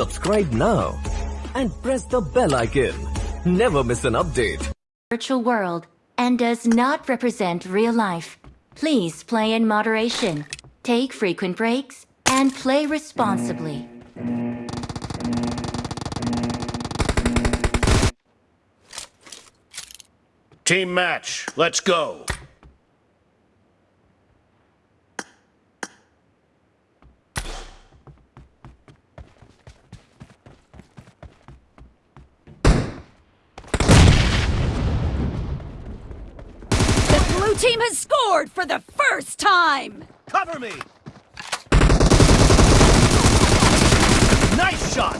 Subscribe now and press the bell icon. Never miss an update. virtual world and does not represent real life. Please play in moderation, take frequent breaks, and play responsibly. Team match, let's go. Team has scored for the first time! Cover me! Nice shot!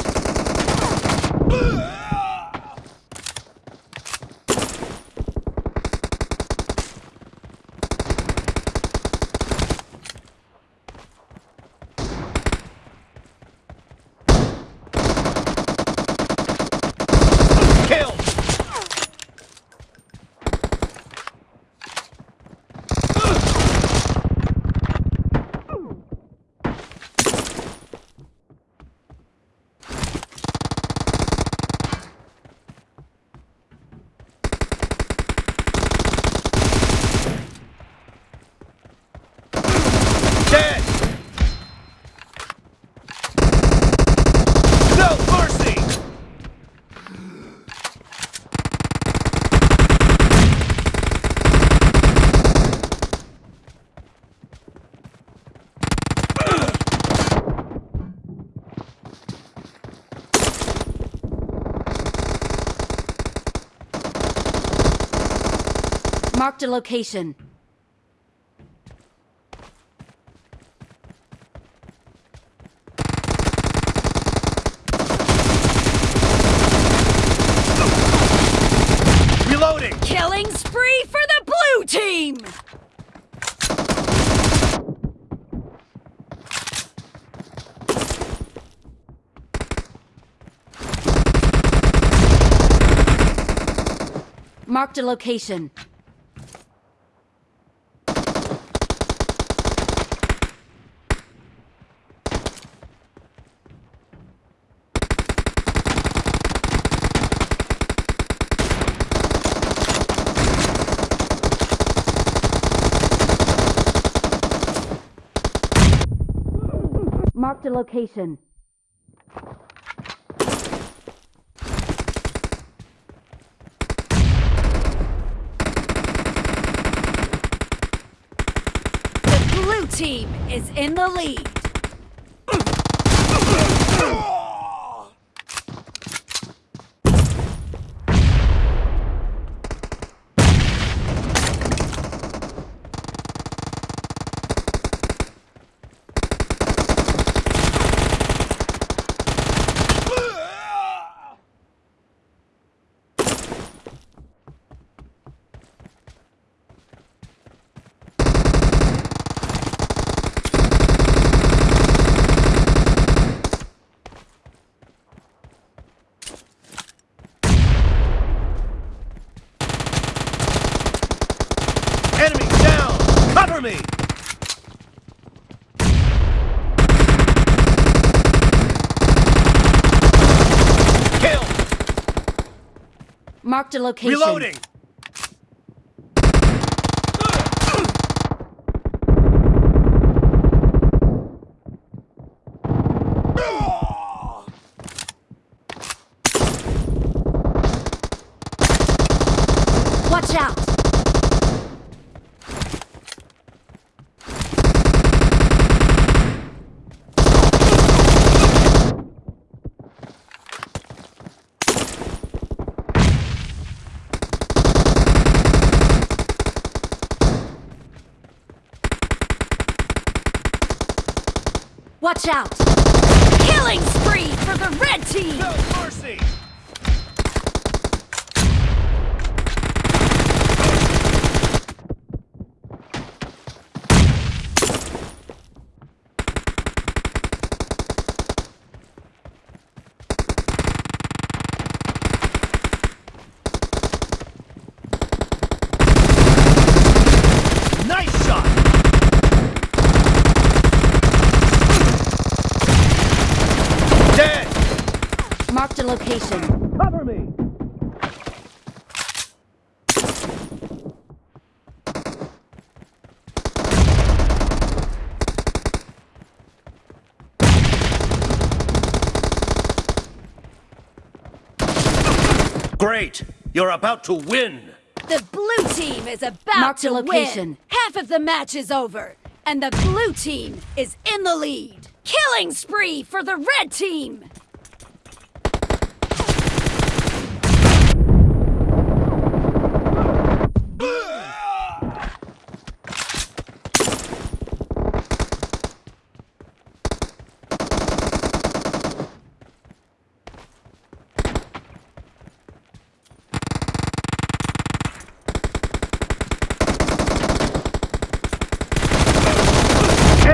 Kill! Dead! No mercy! Marked a location. Reloading! Killing spree for the blue team! Marked a location. Marked a location. The blue team is in the lead. Cover me! Kill! Marked a location. Reloading! Watch out! Watch out! Killing spree for the red team! No mercy! Nice shot! Dead! Marked a location. Cover me! Great! You're about to win! The blue team is about Marked a to location. win. Half of the match is over, and the blue team is in the lead. Killing spree for the red team.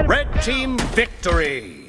Red team victory!